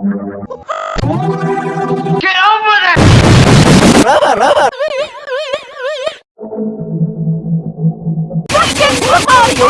Get over there! Rubber, rubber! Fucking Mario,